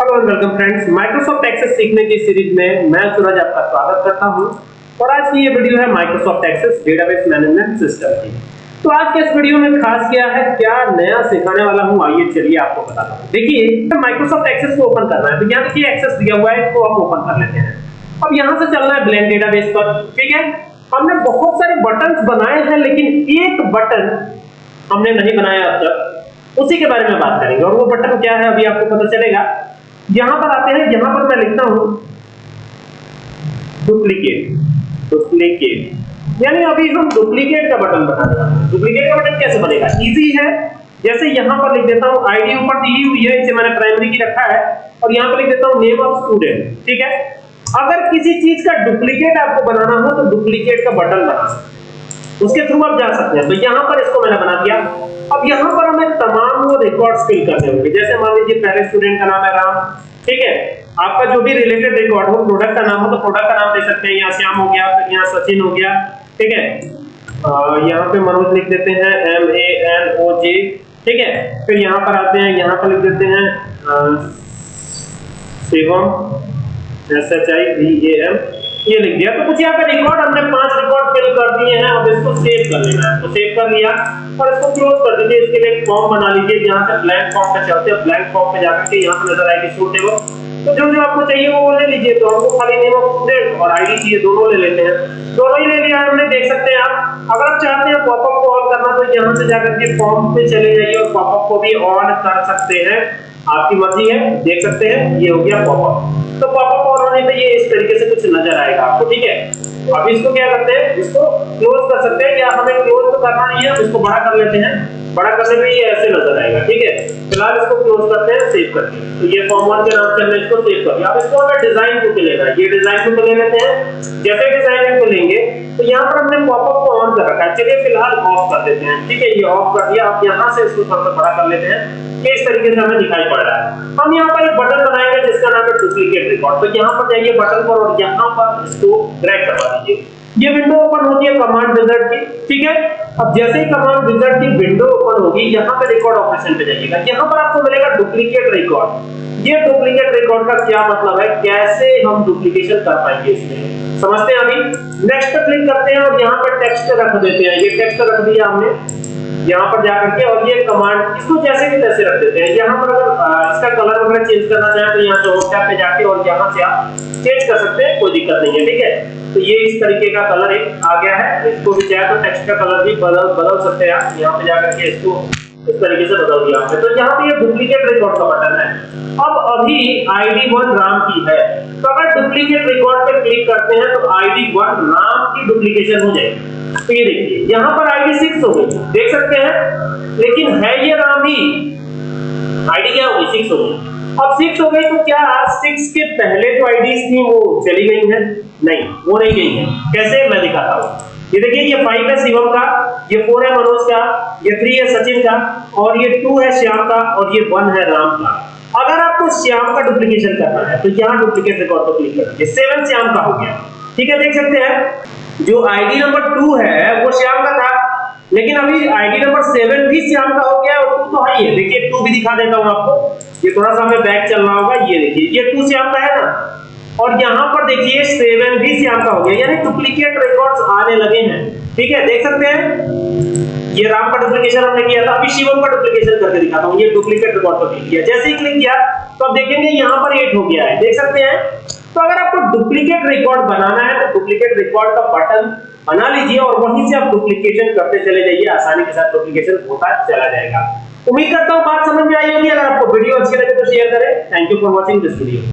Hello and welcome friends Microsoft Access सीखने की series में मैं सूरज आपका स्वागत करता हूँ। और आज की ये वीडियो है Microsoft Access database management system की। तो आज के इस वीडियो में खास क्या है, क्या नया सिखाने वाला हूँ? आइए चलिए आपको बताता हूँ। देखिए माइक्रोसॉफ्ट एक्सेस को ओपन करना है तो यहाँ देखिए एक्सेस दिया हुआ है, इसको हम ओपन कर लेते हैं। अब यहाँ से चलना है ब्लेंड डेटाबेस पर, ठीक है? हमने बहुत सारे बटन्स बनाए हैं, लेकिन एक बटन हमने नहीं बनाया अब तक। उसी के बारे में बात करेंगे। और वो बटन क्या है, अभी आपको पता चलेगा। यहाँ पर आते हैं, यहाँ पर मैं लिखता हूँ। डुप्लीकेट डुप्लीकेट यानी अभी हम डुप्लीकेट का बटन बना रहे हैं। डुप्लीकेट का बटन कैसे बनेगा? इजी है। जैसे यहाँ पर लिख देता हूँ आईडी ऊपर दी हुई है, इसे मैंने प्राइमरी की रखा है, और यहाँ पर लिख देता हूँ नेम ऑफ़ स्टूडेंट ठीक है? अगर किसी चीज़ का डुप्लीकेट आपको बनाना हो तो डुप्लीकेट का बटन बना सकते हैं। उसके थ्रू आप जा सकते हैं। तो यहाँ पर इसको मैंने बना दिया। अब यहाँ पर रिकॉर्ड्स फिल करने होंगे। जैसे मान लीजिए पहले स्टूडेंट का नाम है राम, ठीक है? आपका जो भी रिलेटेड रिकॉर्ड हो प्रोडक्ट का नाम हो तो प्रोडक्ट का नाम दे सकते हैं। यहाँ श्याम हो गया, फिर यहाँ सचिन हो गया, ठीक है? यहाँ पे मनोज लिख देते हैं एम ए एन ओ जे ठीक है? फिर यहाँ पर आते हैं, यहाँ पर लिख देते हैं Shivam S H I V A M ये लिख दिया। तो कुछ यहाँ पे रिकॉर्ड हमने पाँच रिकॉर्ड फिल कर दिए हैं, अब इसको सेव कर लेना है। तो सेव कर लिया और इसको क्लोज कर दीजिए। इसके लिए एक फॉर्म बना लीजिए, जहाँ से ब्लैंक फॉर्म पे चलते हैं। ब्लैंक फॉर्म पे जाकर के यहाँ पे नज़र आएगी सूटेबल तो जो जो आपको चाहिए वो ले लीजिए। तो हमको खाली नेम ऑफ़ स्टूडेंट और आईडी चाहिए, दोनों ले लेते हैं। दोनों ही ले लिया हमने, देख सकते हैं आप। अगर आप चाहते हैं पॉपअप को ऑन करना तो यहाँ से जाकर के फॉर्म पे चले जाइए और पॉपअप को भी ऑन कर सकते हैं। आपकी मर्ज़ी है, देख सकते हैं, ये हो गया पॉपअप तो पॉपअप ऑन होने पे ये इस तरीके से कुछ नज़र आएगा आपको, ठीक है? अब इसको क्या करते हैं? इसको क्लोज कर सकते हैं, या हमें क्लोज तो करना नहीं है इसको बड़ा कर लेते हैं। बड़ा करने पे ये ऐसे नज़र आएगा, ठीक है? फ़िलहाल इसको क्लोज करते हैं सेव करते हैं। तो ये फॉर्म वन के नाम से हमने इसको सेव कर दिया। अब इसको हमें डिज़ाइन टू पे लेना है। ये डिज़ाइन पे ले लेते हैं। जैसे डिज़ाइन टू लेंगे तो यहाँ पर हमने पॉपअप को ऑन कर रखा है। चलिए फ़िलहाल ऑफ़ कर देते हैं, ठीक है? ये ऑफ़ कर दिया। आप यहाँ से इसको थोड़ा सा बड़ा कर लेते हैं। कि इस तरीके से हमें दिखाई पड़ रहा है। हम यहाँ पर एक बटन बनाएँगे, जिसका नाम है डुप्लीकेट रिकॉर्ड तो यहाँ पर जाइए बटन पर और यहाँ पर इसको ड्रैग करवा दीजिए। ये विंडो ओपन होती है कमांड विजार्ड की, ठीक है? अब जैसे ही कमांड विजार्ड की विंडो ओपन होगी, यहाँ पे रिकॉर्ड ऑपरेशन पे जाइएगा। यहाँ पर आपको मिलेगा डुप्लीकेट रिकॉर्ड ये डुप्लीकेट रिकॉर्ड का क्या मतलब है? कैसे हम डुप्लीकेशन कर पाएँगे इसमें? समझते हैं अभी? नेक्स्ट पे क्लिक करते हैं और यहाँ पर टेक्स्ट रख देते हैं। ये टेक्स्ट रख दिया हमने। यहाँ पर जाकर के और ये कमांड इसको जैसे भी तैसे रख देते हैं। यहाँ पर अगर इसका कलर वगैरह चेंज करना चाहें तो यहाँ से टैब पे जाके और यहाँ से आप चेंज कर सकते हैं, कोई दिक्कत नहीं है, ठीक है? तो ये इस तरीके का कलर एक आ गया है। इसको भी चाहे तो टेक्स्ट का कलर भी बदल बदल सकते हैं आप। यहाँ पे जाकर के इसको इस तरीके से बदल दिया आपने। तो यहाँ पे ये डुप्लीकेट रिकॉर्ड का बटन है। अब अभी आईडी वन राम की है। तो अगर डुप्लीकेट रिकॉर्ड पे क्लिक करते हैं तो आईडी वन राम की डुप्लीकेशन हो जाएगी। तो ये देखिए, यहाँ पर आईडी सिक्स हो गई। देख सकते हैं। लेकिन है ये राम ही। आईडी क्या होगी सिक्स हो गई। अब सिक्स हो गई तो क्या सिक्स के पहले जो आईडीज थी वो चली गई हैं? नहीं, वो नहीं गई हैं। कैसे? मैं दिखाता हूँ। ये देखिए, ये फाइव है शिवम का, ये फोर है मनोज का, ये थ्री है सचिन का, और ये टू है श्याम का, और ये वन है राम का। अगर आपको श्याम का डुप्लीकेशन करना है तो यहाँ डुप्लीकेट रिकॉर्ड पर क्लिक करिए सेवन श्याम का हो गया। ठीक है, देख सकते हैं। जो आईडी नंबर टू है, वो श्याम का था। लेकिन अभी आईडी नंबर सेवन भी श्याम का हो गया और टू तो है ही देखिए टू भी दिखा देता हूँ आपको। ये थोड़ा सा हमें बैक चलना होगा, ये देखिए। ये टू श्याम का है ना? और यहाँ पर देखिए सेवन भी श्याम का हो गया, यानी डुप्लीकेट रिकॉर्ड्स आने लगे हैं। ठीक है, देख सकते हैं? ये राम का डुप्लीकेशन हमने किया था, अभी शिवम का डुप्लीकेशन करके दिखाता हूँ, ये डुप्लीकेट रिकॉर्ड पर क्लिक किया। जैसे ही क्लिक किया तो आप देखेंगे यहाँ पर एट हो गया है। देख सकते हैं? तो अगर आपको डुप्लीकेट रिकॉर्ड बनाना है तो डुप्लीकेट रिकॉर्ड का बटन बना लीजिए और वहीं से आप डुप्लीकेशन करते चले जाइए, आसानी के साथ डुप्लीकेशन होता चला जाएगा। उम्मीद करता हूँ बात समझ में आई होगी। अगर आपको वीडियो अच्छी लगे तो शेयर करें। Thank you for watching this video